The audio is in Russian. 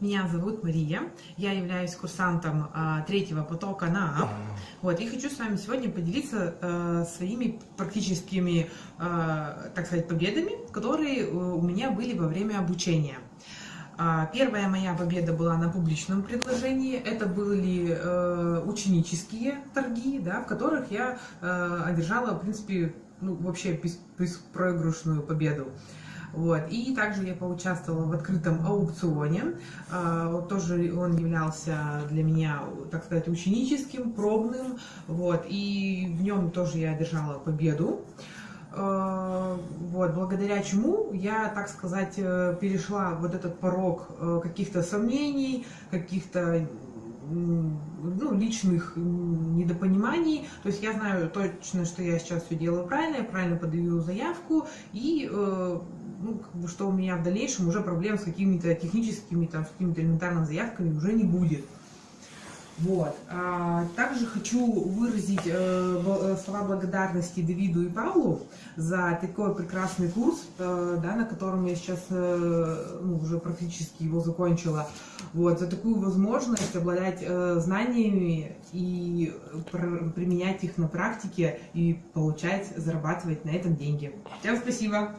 Меня зовут Мария, я являюсь курсантом а, третьего потока НААП. Вот, и хочу с вами сегодня поделиться а, своими практическими, а, так сказать, победами, которые у меня были во время обучения. А, первая моя победа была на публичном предложении. Это были э, ученические торги, да, в которых я э, одержала, в принципе, ну, вообще беспроигрышную победу. Вот. И также я поучаствовала в открытом аукционе. А, тоже он являлся для меня, так сказать, ученическим, пробным. Вот. И в нем тоже я одержала победу. А, вот, благодаря чему я, так сказать, э, перешла вот этот порог э, каких-то сомнений, каких-то ну, личных недопониманий. То есть я знаю точно, что я сейчас все делаю правильно, я правильно подаю заявку, и э, ну, как бы, что у меня в дальнейшем уже проблем с какими-то техническими, там, с какими-то элементарными заявками уже не будет. Вот. А, также хочу выразить э, э, слова благодарности Давиду и Павлу за такой прекрасный курс, э, да, на котором я сейчас э, ну, уже практически его закончила. Вот, за такую возможность обладать э, знаниями и применять их на практике и получать, зарабатывать на этом деньги. Всем спасибо!